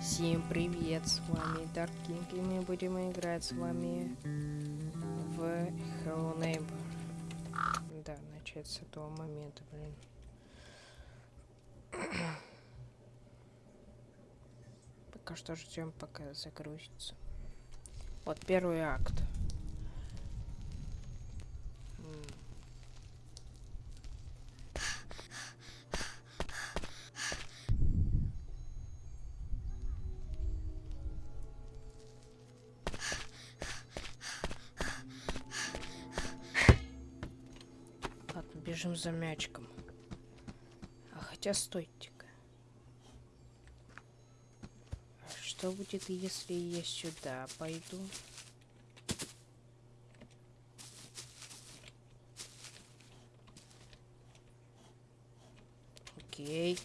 Всем привет, с вами Dark King, и мы будем играть с вами в Hello Neighbor. Да, начать с этого момента, блин. Пока что ждем, пока загрузится. Вот первый акт. М. Ладно, бежим за мячиком. А хотя стойте-ка. А Что будет, если я сюда пойду? Окей.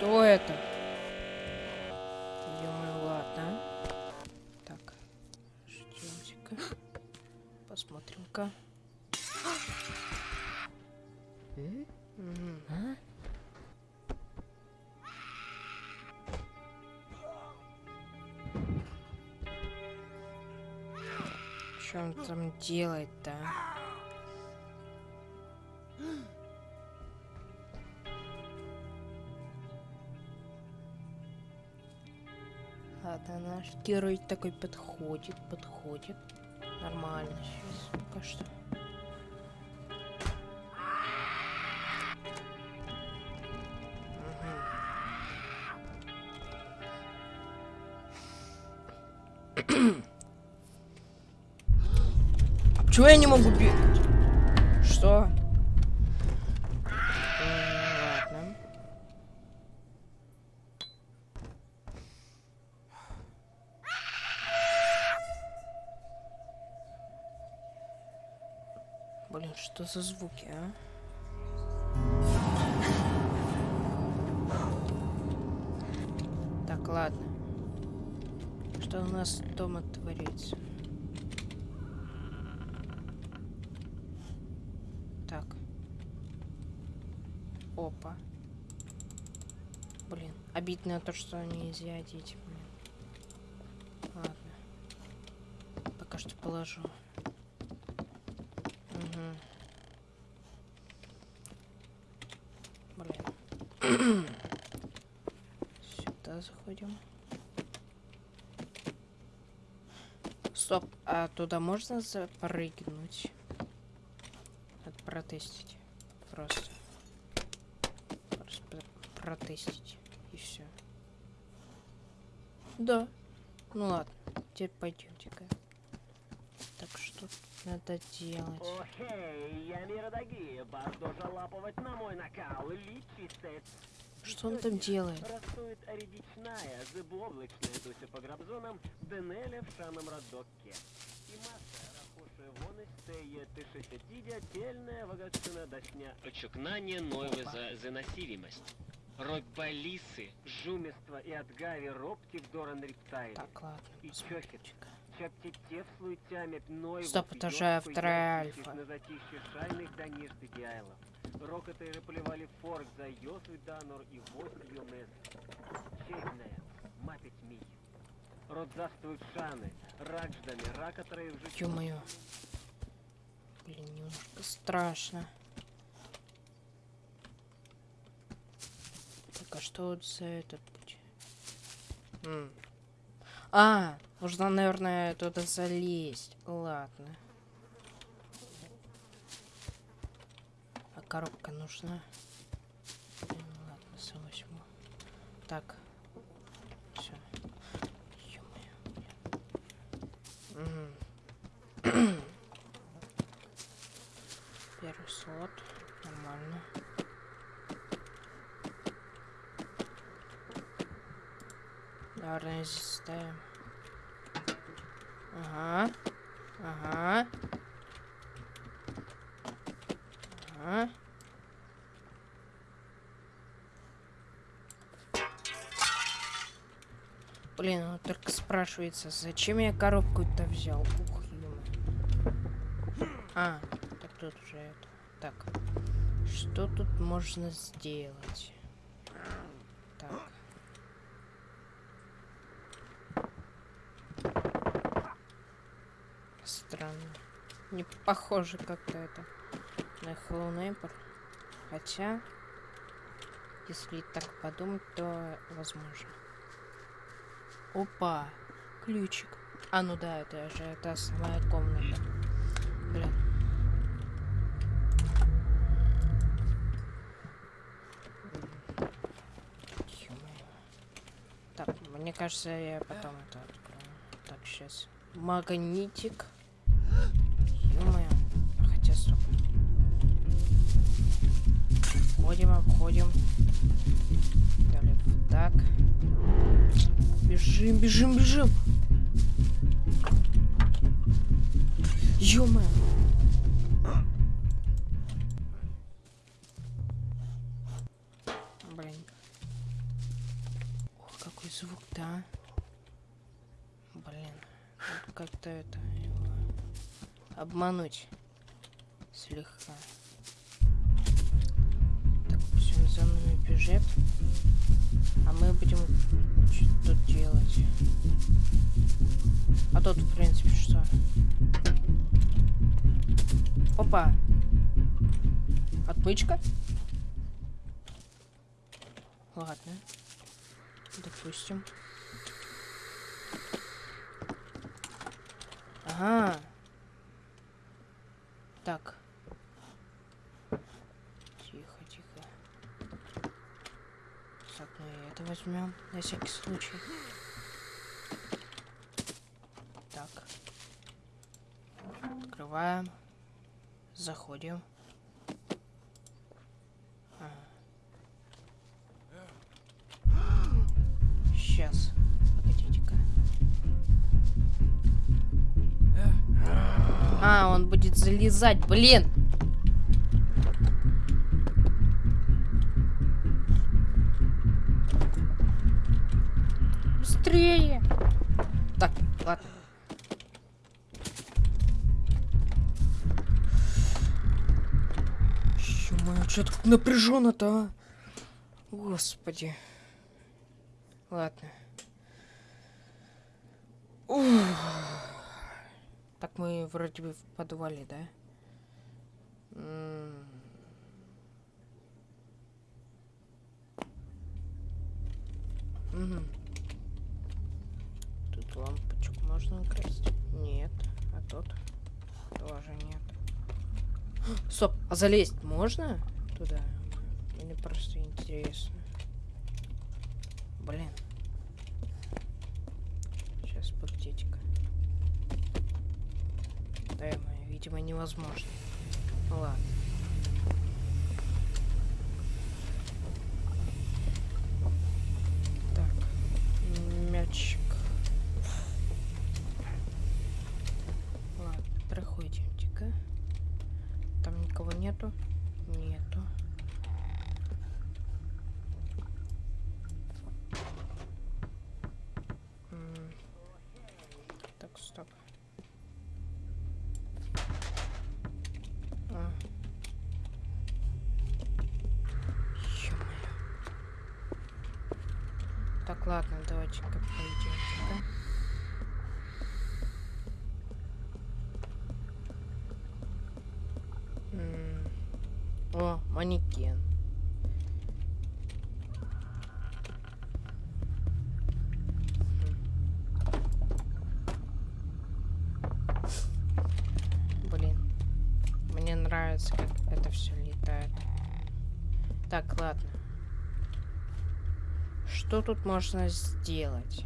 Что это? Посмотрим-ка. Мгм. Что он там делает-то? а? Ладно, наш герой такой подходит, подходит. Нормально сейчас пока что. Чего я не могу бегать? Что? Что за звуки, а? Так, ладно. Что у нас дома творится? Так. Опа. Блин, обидно то, что нельзя одеть, блин. Ладно. Пока что положу. Мгм. Блин. Сюда заходим. Стоп, а туда можно запрыгнуть? Надо протестить. Просто. Просто про- протестить. И все. Да. Ну ладно. Теперь пойдемте-ка. Так что надо делать? О, хей, я Миродоги, вас должен на мой накал, личистец. Что он там делает? Растует рідічная, зибооблачная дуся по грабзонам, Денеля в шаном радокке. І маса рахуше вони стає тишися дідя, тельная вагачина досня. Очукнання нойви за заносимость. Ройбалисы, Жумество и отгави робки вдоран рептайли. Так, ладно. И посмотрите-ка. Чаптите в слуйцями пной. Стоп, это же вторая альфа. На затище шайных до нижды діайлов. Рокоты поливали форк за йосу данор и вось юмес. Чейная, мапить мій. Рот заствуют шаны, радждами, ра, которые в житті Ё-моё. Блин, немножко страшно. Так, а что вот за этот путь? М. А, нужно, наверное, туда залезть. Ладно. Коробка нужна? Блин, ладно, за возьму. Так. Все. Первый слот. Нормально. Наверное, здесь ставим. Ага. Ага. Ага. Блин, он только спрашивается, зачем я коробку-то взял? Ух, ё А, так тут уже это. Так. Что тут можно сделать? Так. Странно. Не похоже как-то это на Hello Neighbor. Хотя, если так подумать, то возможно. Опа, ключик. А, ну да, это же та самая комната. Блин. Так, мне кажется, я потом это открою. Так, сейчас. Магнитик. Бежим, бежим, бежим. Ё-моё. Блин. Ох, какой звук, да? Блин. Как-то это обмануть слегка. Так, все, за нами бежит. А мы будем что тут делать? А тут, в принципе, что? Опа! Отмычка? Ладно. Допустим. Ага. Так. Тихо, тихо. Так, ну и это возьмем на всякий случай. Так. Открываем. Заходим. Сейчас. Погодите-ка. А, он будет залезать, блин! Быстрее! Так, ладно. Ё-моё, что так напряженно-то, а? Господи. Ладно. Ух. Так мы вроде бы в подвале, да? М. Мгм. Тут лампочку можно украсть? Нет. А тут тоже нет. Стоп, а залезть можно туда? Мне просто интересно. Блин. Сейчас, погодите-ка. Да, видимо, невозможно. Ну ладно. Так. А. Так, ладно, давайте-ка пойдем. О, манекен. Тут можно сделать?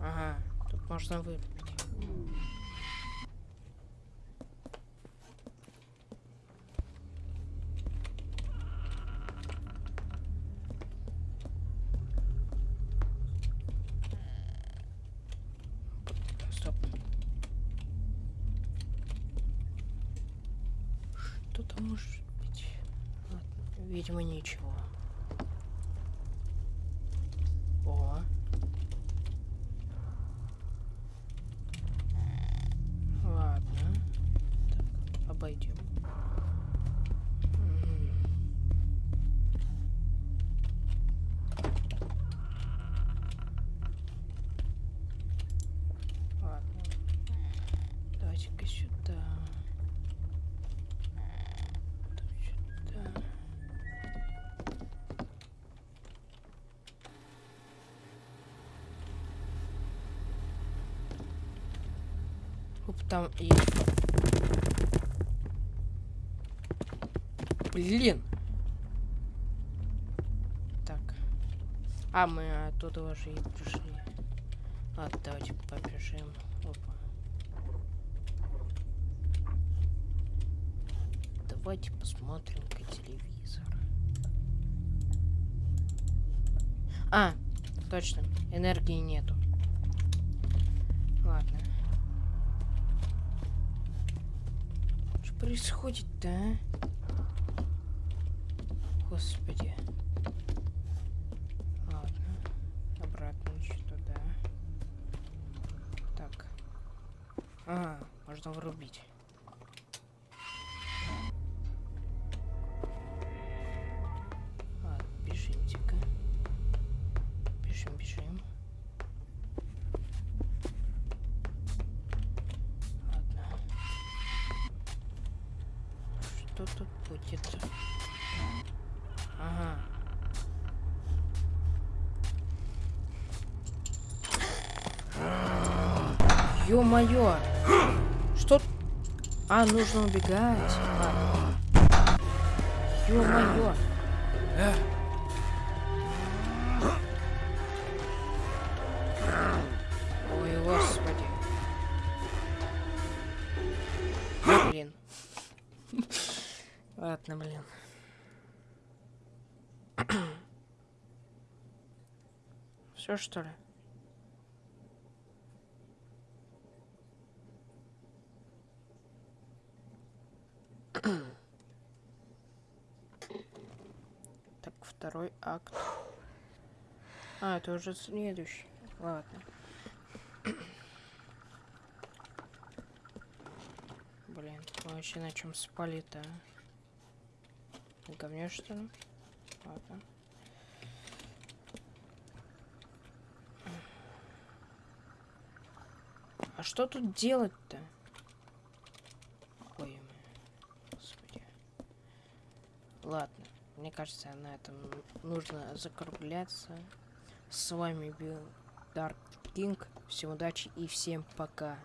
Ага, тут можно выпить. Что там может видимо, ничего. О. Ладно. Так, обойдем. Оп, там есть. Блин. Так. А, мы оттуда уже и пришли. Ладно, давайте побежим. Опа. Давайте посмотрим-ка телевизор. А, точно, энергии нету. Ладно. Что происходит-то, а? Господи. Ладно. Обратно значит, туда. Так. А, можно врубить. Тут будет? Ага. Ё-моё! Что? А, нужно убегать. Ё-моё! Ладно, блин. Все что ли? Так, второй акт. А, это уже следующий. Ладно. Блин, вообще на чем спали-то? а? На говне что ли? Ладно. А что тут делать-то? Ой, господи. Ладно, мне кажется, на этом нужно закругляться. С вами был Dark King. Всем удачи и всем пока.